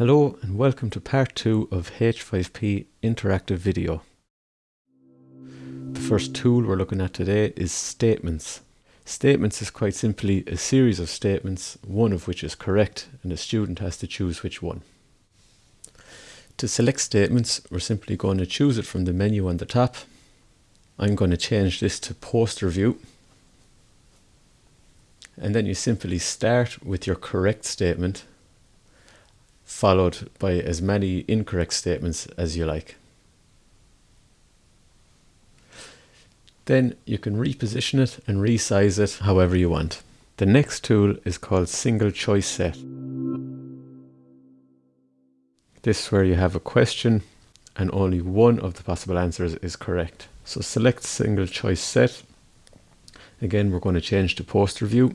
Hello and welcome to part 2 of H5P Interactive Video. The first tool we're looking at today is statements. Statements is quite simply a series of statements, one of which is correct and the student has to choose which one. To select statements, we're simply going to choose it from the menu on the top. I'm going to change this to poster view. And then you simply start with your correct statement followed by as many incorrect statements as you like. Then you can reposition it and resize it however you want. The next tool is called single choice set. This is where you have a question and only one of the possible answers is correct. So select single choice set. Again, we're going to change to poster view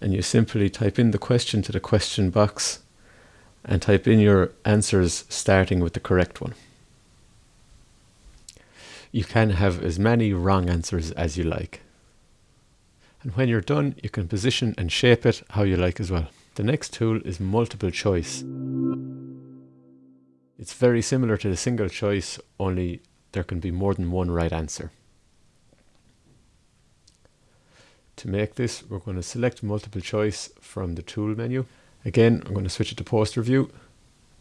and you simply type in the question to the question box and type in your answers starting with the correct one. You can have as many wrong answers as you like. And when you're done, you can position and shape it how you like as well. The next tool is multiple choice. It's very similar to the single choice, only there can be more than one right answer. To make this, we're going to select multiple choice from the tool menu. Again, I'm going to switch it to poster view.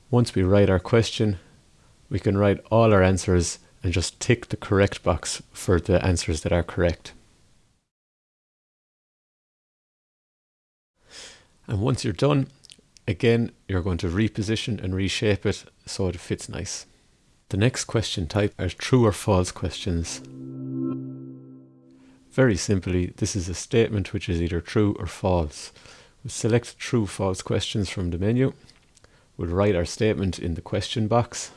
Once we write our question, we can write all our answers and just tick the correct box for the answers that are correct. And once you're done, again, you're going to reposition and reshape it so it fits nice. The next question type are true or false questions. Very simply, this is a statement which is either true or false. we select true false questions from the menu. We'll write our statement in the question box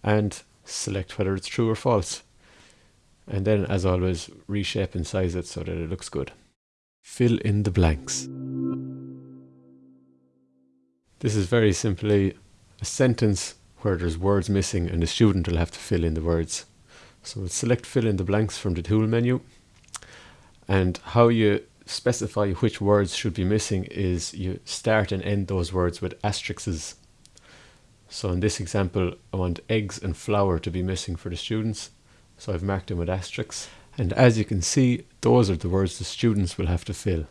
and select whether it's true or false. And then, as always, reshape and size it so that it looks good. Fill in the blanks. This is very simply a sentence where there's words missing and the student will have to fill in the words. So we'll select fill in the blanks from the tool menu and how you specify which words should be missing is you start and end those words with asterisks. So in this example, I want eggs and flour to be missing for the students. So I've marked them with asterisks. And as you can see, those are the words the students will have to fill.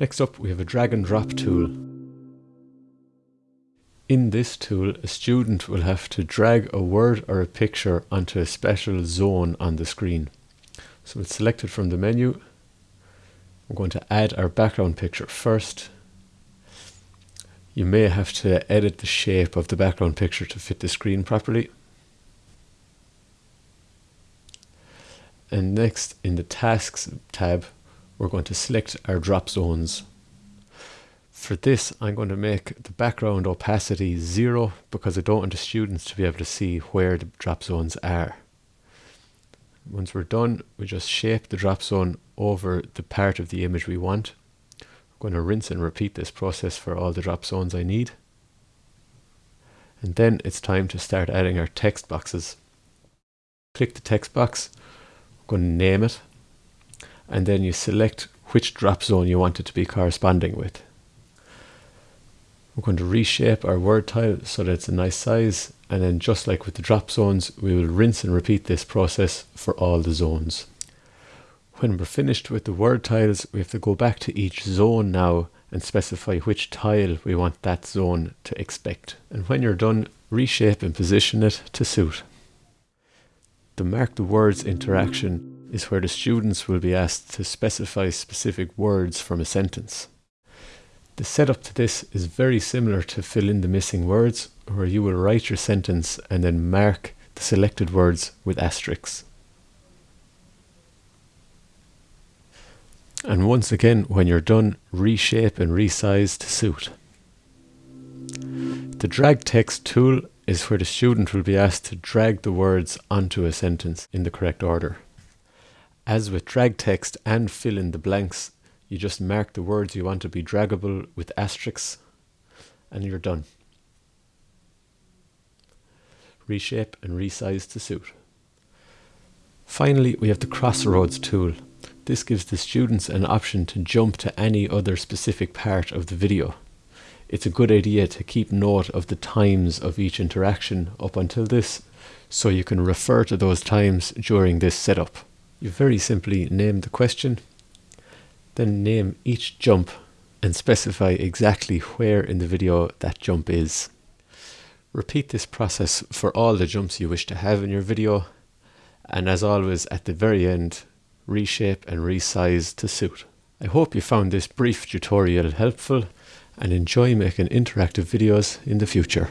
Next up, we have a drag and drop tool. In this tool, a student will have to drag a word or a picture onto a special zone on the screen. So it's selected from the menu we're going to add our background picture first. You may have to edit the shape of the background picture to fit the screen properly. And next in the tasks tab, we're going to select our drop zones. For this, I'm going to make the background opacity zero because I don't want the students to be able to see where the drop zones are. Once we're done, we just shape the drop zone over the part of the image we want. I'm going to rinse and repeat this process for all the drop zones I need. And then it's time to start adding our text boxes. Click the text box, I'm going to name it, and then you select which drop zone you want it to be corresponding with. We're going to reshape our word tile so that it's a nice size and then just like with the drop zones we will rinse and repeat this process for all the zones. When we're finished with the word tiles, we have to go back to each zone now and specify which tile we want that zone to expect. And when you're done, reshape and position it to suit. The mark the words interaction is where the students will be asked to specify specific words from a sentence. The setup to this is very similar to fill in the missing words, where you will write your sentence and then mark the selected words with asterisks. And once again, when you're done, reshape and resize to suit. The drag text tool is where the student will be asked to drag the words onto a sentence in the correct order. As with drag text and fill in the blanks, you just mark the words you want to be draggable with asterisks and you're done. Reshape and resize to suit. Finally, we have the crossroads tool. This gives the students an option to jump to any other specific part of the video. it's a good idea to keep note of the times of each interaction up until this so you can refer to those times during this setup. You very simply name the question, then name each jump and specify exactly where in the video that jump is. Repeat this process for all the jumps you wish to have in your video and as always at the very end reshape and resize to suit. I hope you found this brief tutorial helpful and enjoy making interactive videos in the future.